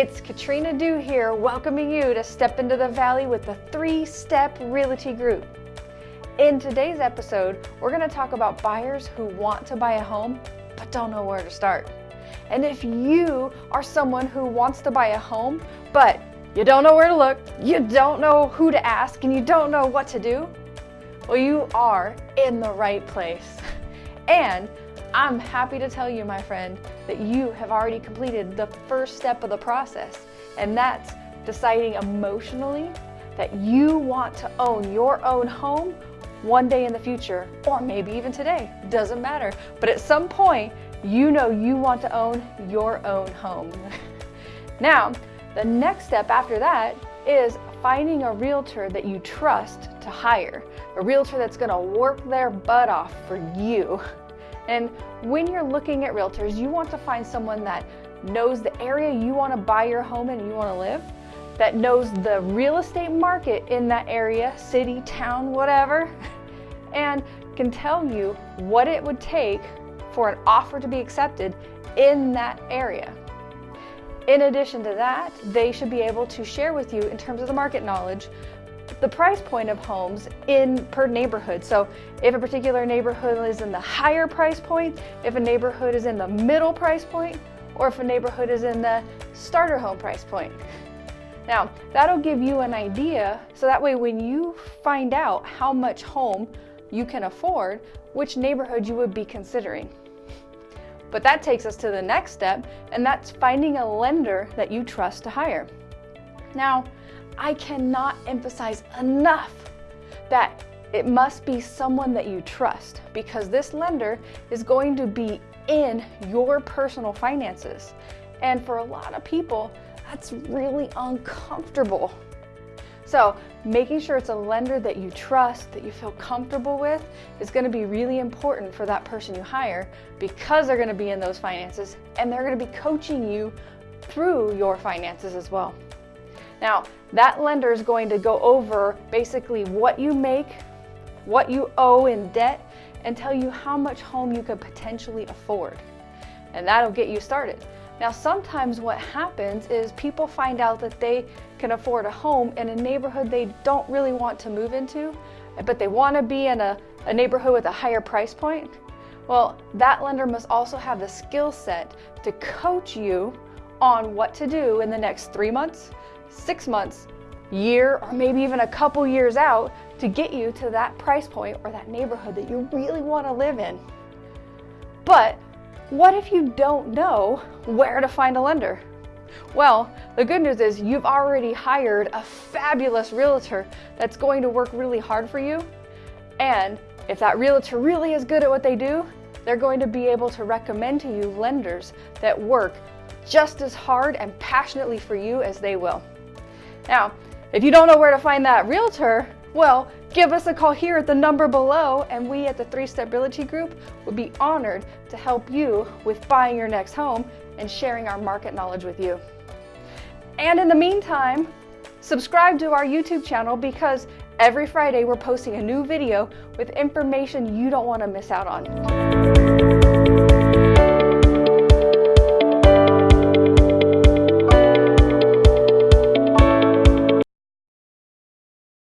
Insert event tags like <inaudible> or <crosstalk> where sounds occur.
it's Katrina Dew here, welcoming you to Step into the Valley with the Three Step Realty Group. In today's episode, we're going to talk about buyers who want to buy a home but don't know where to start. And if you are someone who wants to buy a home but you don't know where to look, you don't know who to ask, and you don't know what to do, well, you are in the right place. And I'm happy to tell you, my friend, that you have already completed the first step of the process, and that's deciding emotionally that you want to own your own home one day in the future, or maybe even today, doesn't matter. But at some point, you know you want to own your own home. <laughs> now, the next step after that is finding a realtor that you trust to hire, a realtor that's gonna work their butt off for you. And when you're looking at realtors, you want to find someone that knows the area you want to buy your home in and you want to live, that knows the real estate market in that area, city, town, whatever, <laughs> and can tell you what it would take for an offer to be accepted in that area. In addition to that, they should be able to share with you in terms of the market knowledge the price point of homes in per neighborhood. So if a particular neighborhood is in the higher price point, if a neighborhood is in the middle price point, or if a neighborhood is in the starter home price point. Now, that'll give you an idea, so that way when you find out how much home you can afford, which neighborhood you would be considering. But that takes us to the next step, and that's finding a lender that you trust to hire. Now, I cannot emphasize enough that it must be someone that you trust because this lender is going to be in your personal finances. And for a lot of people, that's really uncomfortable. So making sure it's a lender that you trust, that you feel comfortable with, is gonna be really important for that person you hire because they're gonna be in those finances and they're gonna be coaching you through your finances as well. Now, that lender is going to go over basically what you make, what you owe in debt, and tell you how much home you could potentially afford. And that'll get you started. Now, sometimes what happens is people find out that they can afford a home in a neighborhood they don't really want to move into, but they want to be in a, a neighborhood with a higher price point. Well, that lender must also have the skill set to coach you on what to do in the next three months, six months, year, or maybe even a couple years out to get you to that price point or that neighborhood that you really want to live in. But what if you don't know where to find a lender? Well, the good news is you've already hired a fabulous realtor that's going to work really hard for you. And if that realtor really is good at what they do, they're going to be able to recommend to you lenders that work just as hard and passionately for you as they will. Now, if you don't know where to find that realtor, well, give us a call here at the number below and we at the Three Step Realty Group would be honored to help you with buying your next home and sharing our market knowledge with you. And in the meantime, subscribe to our YouTube channel because every Friday we're posting a new video with information you don't want to miss out on.